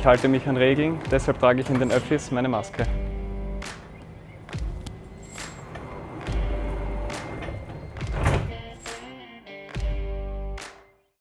Ich halte mich an Regeln, deshalb trage ich in den Öffis meine Maske.